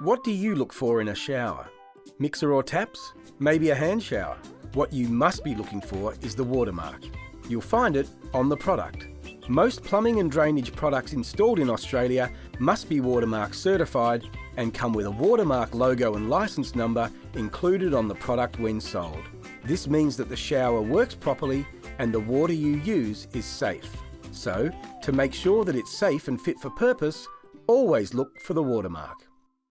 What do you look for in a shower? Mixer or taps? Maybe a hand shower? What you must be looking for is the watermark. You'll find it on the product. Most plumbing and drainage products installed in Australia must be watermark certified and come with a watermark logo and license number included on the product when sold. This means that the shower works properly and the water you use is safe. So, to make sure that it's safe and fit for purpose, always look for the watermark.